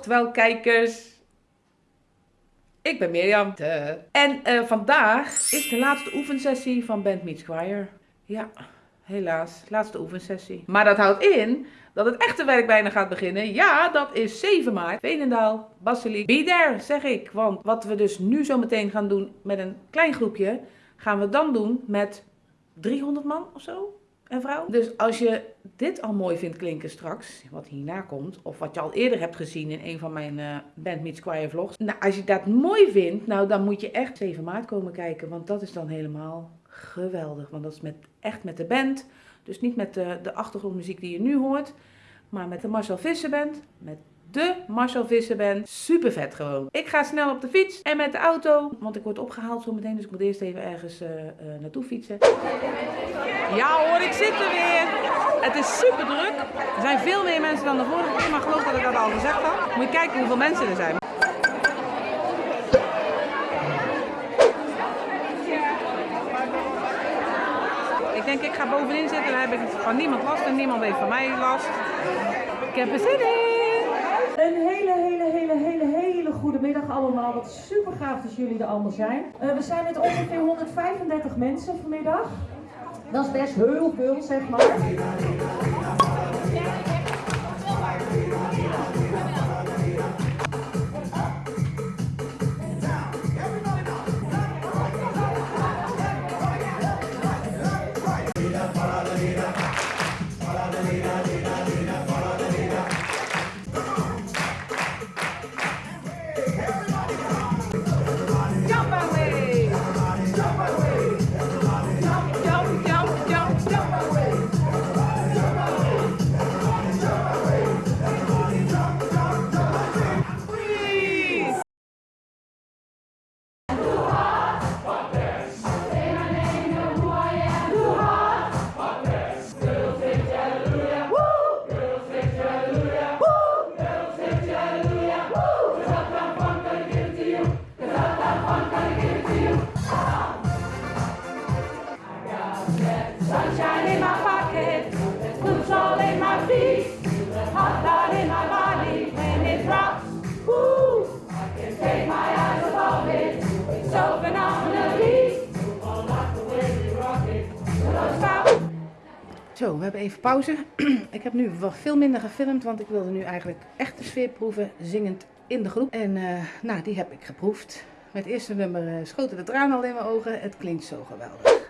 Ochtewel kijkers, ik ben Mirjam. En uh, vandaag is de laatste oefensessie van Band Meets Choir. Ja, helaas, laatste oefensessie. Maar dat houdt in dat het echte werk bijna gaat beginnen. Ja, dat is 7 maart. Veenendaal, Basiliek. Be there, zeg ik. Want wat we dus nu zo meteen gaan doen met een klein groepje, gaan we dan doen met 300 man of zo en vrouw. Dus als je dit al mooi vindt klinken straks, wat hierna komt, of wat je al eerder hebt gezien in een van mijn uh, Band Meets Choir vlogs. Nou, als je dat mooi vindt, nou dan moet je echt 7 maart komen kijken, want dat is dan helemaal geweldig. Want dat is met, echt met de band, dus niet met de, de achtergrondmuziek die je nu hoort, maar met de Marcel Visser Band, met de Marcel Visser Band. Super vet gewoon. Ik ga snel op de fiets en met de auto, want ik word opgehaald zo meteen, dus ik moet eerst even ergens uh, uh, naartoe fietsen. Ja hoor, ik zit er weer. Het is super druk. Er zijn veel meer mensen dan de vorige keer, maar geloof dat ik dat al gezegd had. Moet je kijken hoeveel mensen er zijn. Ik denk ik ga bovenin zitten, dan heb ik van niemand last en niemand heeft van mij last. Ik heb er zin in. Een hele, hele, hele, hele, hele goede middag allemaal. Wat super gaaf dat jullie er allemaal zijn. Uh, we zijn met ongeveer 135 mensen vanmiddag. Dat is best heel veel, zeg maar. Zo, we hebben even pauze. ik heb nu wat veel minder gefilmd, want ik wilde nu eigenlijk echt de sfeer proeven, zingend in de groep. En uh, nou, die heb ik geproefd. Met eerste nummer uh, schoten de tranen al in mijn ogen. Het klinkt zo geweldig.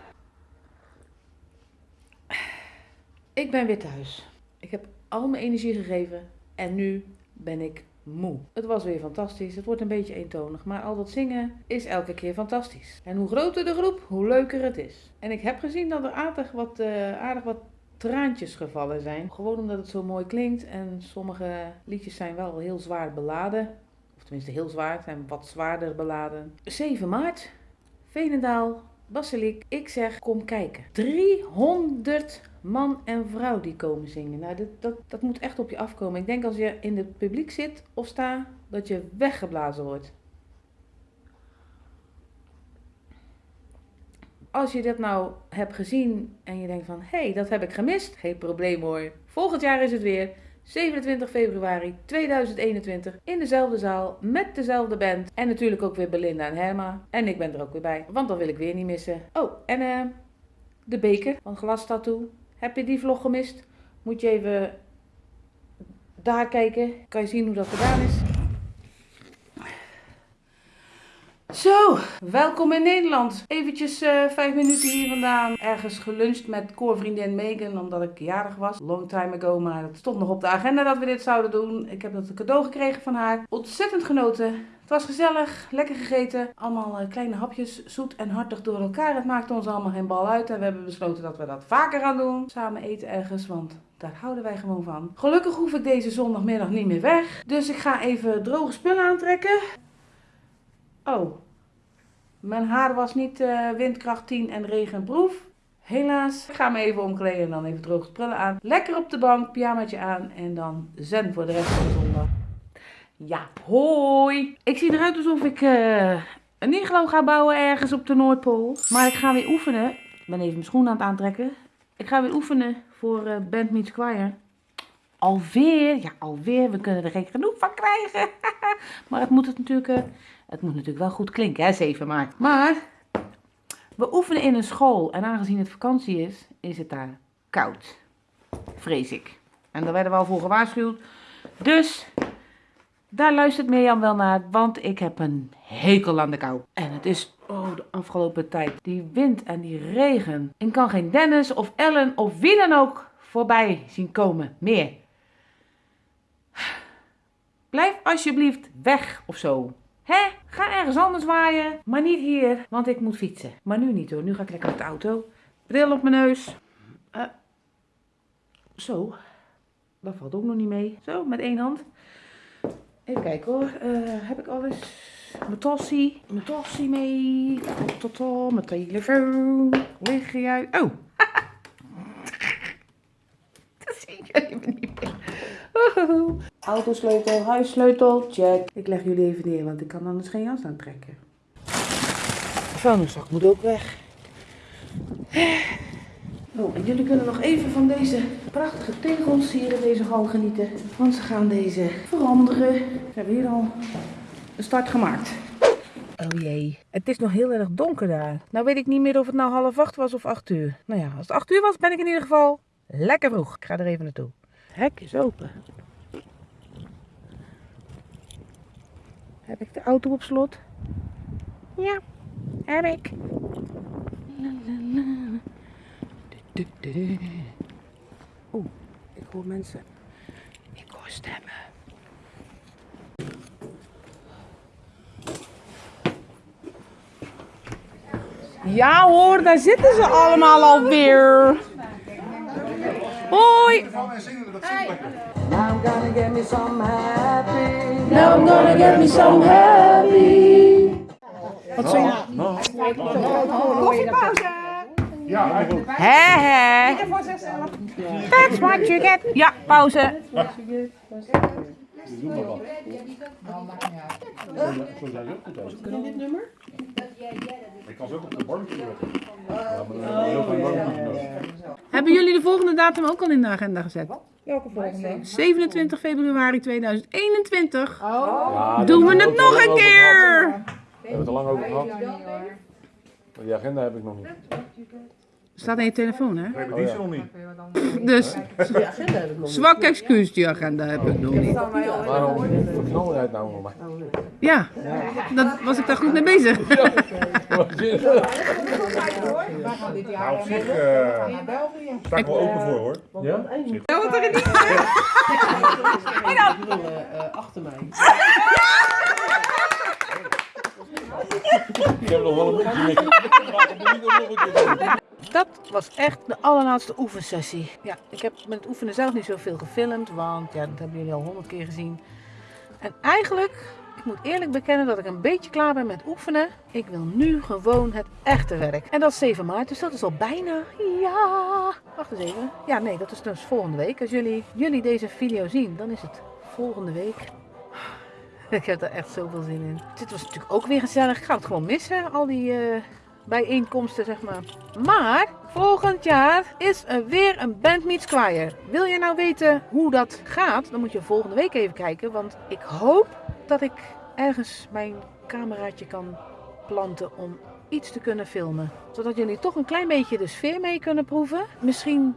Ik ben weer thuis. Ik heb al mijn energie gegeven en nu ben ik moe. Het was weer fantastisch. Het wordt een beetje eentonig, maar al dat zingen is elke keer fantastisch. En hoe groter de groep, hoe leuker het is. En ik heb gezien dat er aardig wat, uh, aardig wat traantjes gevallen zijn. Gewoon omdat het zo mooi klinkt en sommige liedjes zijn wel heel zwaar beladen. Of tenminste heel zwaar, zijn wat zwaarder beladen. 7 maart, Veenendaal, Basiliek. Ik zeg, kom kijken. 300 man en vrouw die komen zingen. Nou, dat, dat moet echt op je afkomen. Ik denk als je in het publiek zit of sta, dat je weggeblazen wordt. Als je dat nou hebt gezien en je denkt van, hé, hey, dat heb ik gemist. Geen probleem hoor. Volgend jaar is het weer. 27 februari 2021 in dezelfde zaal met dezelfde band. En natuurlijk ook weer Belinda en Herma. En ik ben er ook weer bij, want dat wil ik weer niet missen. Oh, en uh, de beker van Glas Tattoo. Heb je die vlog gemist? Moet je even daar kijken. Kan je zien hoe dat gedaan is. Welkom in Nederland. Eventjes uh, vijf minuten hier vandaan. Ergens geluncht met koorvriendin Megan, omdat ik jarig was. Long time ago, maar het stond nog op de agenda dat we dit zouden doen. Ik heb dat cadeau gekregen van haar. Ontzettend genoten. Het was gezellig, lekker gegeten. Allemaal uh, kleine hapjes, zoet en hartig door elkaar. Het maakte ons allemaal geen bal uit. En we hebben besloten dat we dat vaker gaan doen. Samen eten ergens, want daar houden wij gewoon van. Gelukkig hoef ik deze zondagmiddag niet meer weg. Dus ik ga even droge spullen aantrekken. Oh, mijn haar was niet uh, windkracht 10 en regenproef. Helaas. Ik ga me even omkleden en dan even droge spullen aan. Lekker op de bank, pyjamaatje aan en dan zen voor de rest van de zondag. Ja, hoi. Ik zie eruit alsof ik uh, een iglo ga bouwen ergens op de Noordpool. Maar ik ga weer oefenen. Ik ben even mijn schoenen aan het aantrekken. Ik ga weer oefenen voor uh, Band Meets Choir. alweer, ja alweer, we kunnen er geen genoeg van krijgen. maar het moet het natuurlijk, eh, het moet natuurlijk wel goed klinken, hè, 7 maart. Maar we oefenen in een school en aangezien het vakantie is, is het daar koud. Vrees ik. En daar werden we al voor gewaarschuwd. Dus daar luistert Mirjam wel naar, want ik heb een hekel aan de kou. En het is, oh, de afgelopen tijd, die wind en die regen. Ik kan geen Dennis of Ellen of wie dan ook voorbij zien komen meer. Blijf alsjeblieft weg of zo. Hè? Ga ergens anders waaien, maar niet hier, want ik moet fietsen. Maar nu niet hoor, nu ga ik lekker met de auto. Bril op mijn neus. Eh, zo, dat valt ook nog niet mee. Zo, met één hand. Even kijken hoor, Eh, heb ik alles? Mijn tossie, mijn tossie mee. Tot, mijn telefoon. Lig jij? Oh! Dat zie ik even niet meer. Oh. Autosleutel, huissleutel, check. Ik leg jullie even neer, want ik kan anders geen jas aantrekken. De vuilniszak moet ook weg. Oh, en jullie kunnen nog even van deze prachtige tegels hier in deze hal genieten. Want ze gaan deze veranderen. Ze hebben hier al een start gemaakt. Oh jee. Het is nog heel erg donker daar. Nou weet ik niet meer of het nou half acht was of acht uur. Nou ja, als het acht uur was, ben ik in ieder geval lekker vroeg. Ik ga er even naartoe. Het hek is open. Heb ik de auto op slot? Ja, heb ik. Oeh, ik hoor mensen. Ik hoor stemmen. Ja hoor, daar zitten ze allemaal alweer. Hoi. I'm gonna get me some happy. Now I'm gonna get me some happy. Wat zeg je? Hè hè. That's what you get. Ja, pauze. Ik kan ze ook op de barbecue. Ja, maar. Hebben jullie de volgende datum ook al in de agenda gezet? Welke volgende? 27 februari 2021. Ja, Doen we het nog een keer? We hebben het er lang over gehad. Maar die agenda heb ik nog niet. Staat in je telefoon, hè? We hebben die nog niet. Dus zwak excuus, die agenda heb ik nog niet. Waarom verknal jij het nou nog maar? Ja, dat was ik daar goed mee bezig. Nou, op zich eh sta ik wel open voor hoor. Ja? Ik heb nog wel een beetje niks. Maar ik moet niet nog een keer doen. Dat was echt de allerlaatste oefensessie. Ja, ik heb met het oefenen zelf niet zoveel gefilmd, want ja, dat hebben jullie al honderd keer gezien. En eigenlijk, ik moet eerlijk bekennen dat ik een beetje klaar ben met oefenen. Ik wil nu gewoon het echte werk. En dat is 7 maart, dus dat is al bijna. Ja, wacht eens even. Ja, nee, dat is dus volgende week. Als jullie, jullie deze video zien, dan is het volgende week. Ik heb er echt zoveel zin in. Dit was natuurlijk ook weer gezellig. Ik ga het gewoon missen, al die eh, bijeenkomsten, zeg maar. Maar volgend jaar is er weer een Band Meets Choir. Wil je nou weten hoe dat gaat? Dan moet je volgende week even kijken. Want ik hoop dat ik ergens mijn cameraatje kan planten om iets te kunnen filmen. Zodat jullie toch een klein beetje de sfeer mee kunnen proeven. Misschien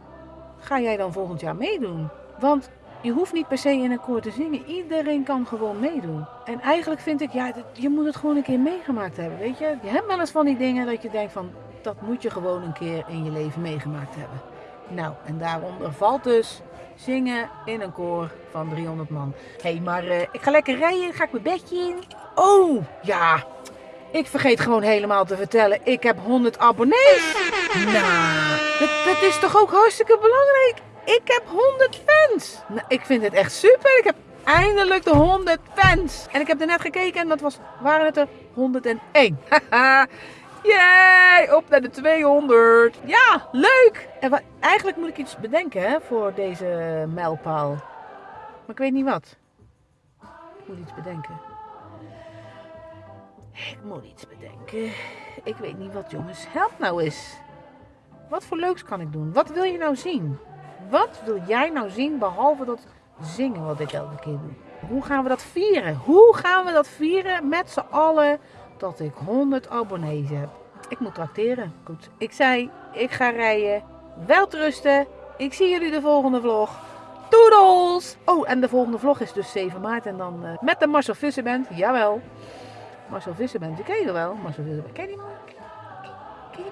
ga jij dan volgend jaar meedoen. Want je hoeft niet per se in een koor te zingen. Iedereen kan gewoon meedoen. En eigenlijk vind ik, ja, je moet het gewoon een keer meegemaakt hebben. Weet je, je hebt wel eens van die dingen dat je denkt van, dat moet je gewoon een keer in je leven meegemaakt hebben. Nou, en daaronder valt dus zingen in een koor van 300 man. Hé, hey, maar eh, ik ga lekker rijden, ga ik mijn bedje in. Oh, ja. Ik vergeet gewoon helemaal te vertellen, ik heb 100 abonnees. Nou, dat, is toch ook hartstikke belangrijk. Ik heb 100 fans. Nou, ik vind het echt super. Ik heb eindelijk de 100 fans. En ik heb er net gekeken en dat was, waren het er 101. Haha. Yay, op naar de 200. Ja, leuk. En wa- eigenlijk moet ik iets bedenken hè, voor deze mijlpaal. Maar ik weet niet wat. Ik moet iets bedenken. Ik moet iets bedenken. Ik weet niet wat, jongens. Help nou eens. Wat voor leuks kan ik doen? Wat wil je nou zien? Wat wil jij nou zien behalve dat zingen wat ik elke keer doe? Hoe gaan we dat vieren? Hoe gaan we dat vieren met z'n allen dat ik 100 abonnees heb? Ik moet tracteren. Goed. Ik zei, ik ga rijden. Wel rusten. Ik zie jullie de volgende vlog. Toedels! Oh, en de volgende vlog is dus 7 maart. En dan eh, met de Marcel Visserband. Jawel. Marcel Visserband, die ken je wel. Marcel Visserband, ken je die man? Ken je?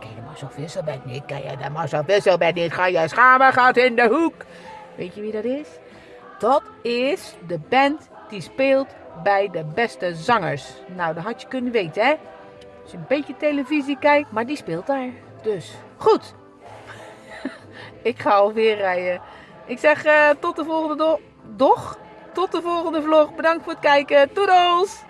Ken je Marcel Visserband niet? Ken je de Marcel Visserband niet? Ga je schamen, gaat in de hoek. Weet je wie dat is? Dat is de band die speelt bij de beste zangers. Nou, dat had je kunnen weten, hè? Als je een beetje televisie kijkt, maar die speelt daar. Dus, goed. Ik ga alweer rijden. Ik zeg eh, tot de volgende do doch. Tot de volgende vlog. Bedankt voor het kijken. Toedels!